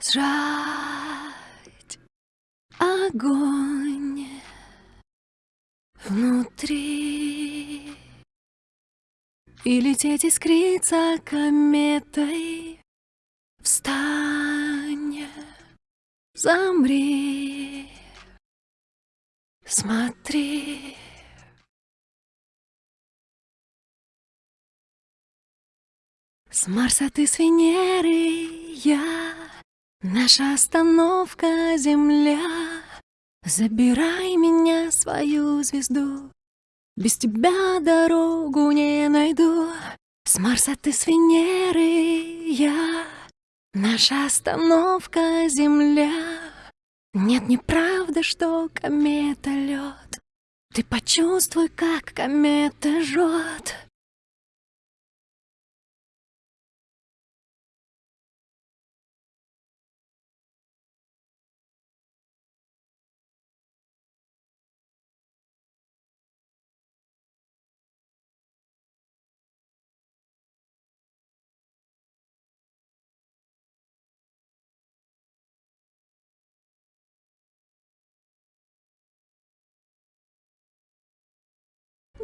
Сжать огонь внутри. И лететь искриться кометой. Встань, замри, смотри. С Марса ты с Венеры я Наша остановка Земля. Забирай меня, свою звезду. Без тебя дорогу не найду. С Марса ты с Венеры я. Наша остановка Земля. Нет, неправда, что комета лед. Ты почувствуй, как комета жжет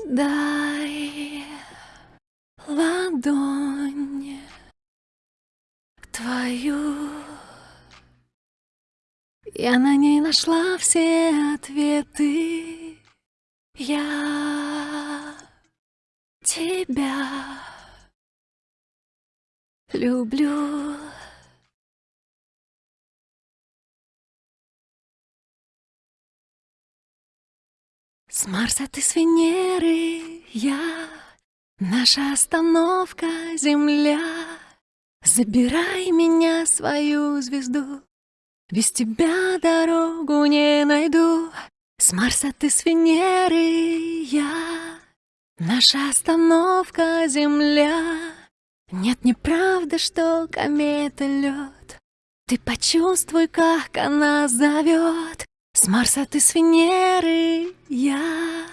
Дай ладонь твою. Я на ней нашла все ответы. Я тебя люблю С Марса ты с Венеры, я Наша остановка Земля. Забирай меня, свою звезду Без тебя дорогу не найду. С Марса ты с Венеры, я Наша остановка Земля. Нет, неправда, что комета лед. Ты почувствуй, как она зовет с Марса ты с Венеры, я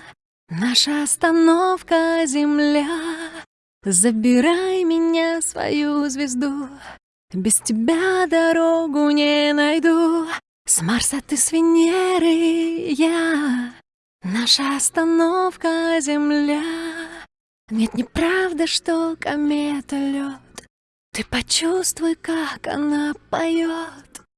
Наша остановка Земля. Забирай меня, свою звезду Без тебя дорогу не найду. С Марса ты с Венеры, я Наша остановка Земля. Нет, неправда, что комета лед. Ты почувствуй, как она поет